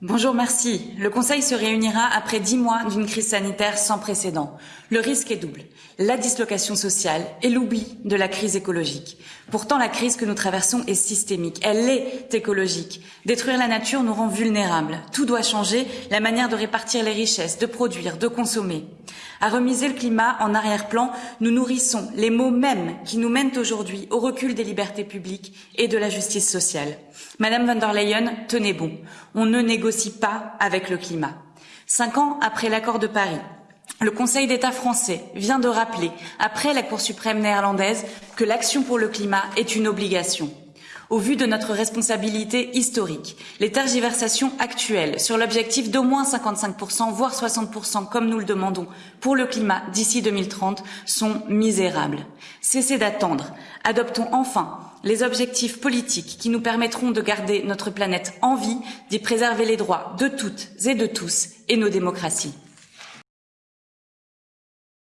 Bonjour, merci. Le Conseil se réunira après dix mois d'une crise sanitaire sans précédent. Le risque est double. La dislocation sociale et l'oubli de la crise écologique. Pourtant, la crise que nous traversons est systémique. Elle est écologique. Détruire la nature nous rend vulnérables. Tout doit changer. La manière de répartir les richesses, de produire, de consommer. À remiser le climat en arrière-plan, nous nourrissons les mots mêmes qui nous mènent aujourd'hui au recul des libertés publiques et de la justice sociale. Madame von der Leyen, tenez bon. On ne négocie pas avec le climat. Cinq ans après l'accord de Paris, le Conseil d'État français vient de rappeler, après la Cour suprême néerlandaise, que l'action pour le climat est une obligation. Au vu de notre responsabilité historique, les tergiversations actuelles sur l'objectif d'au moins 55%, voire 60%, comme nous le demandons, pour le climat d'ici 2030 sont misérables. Cessez d'attendre. Adoptons enfin les objectifs politiques qui nous permettront de garder notre planète en vie, d'y préserver les droits de toutes et de tous et nos démocraties.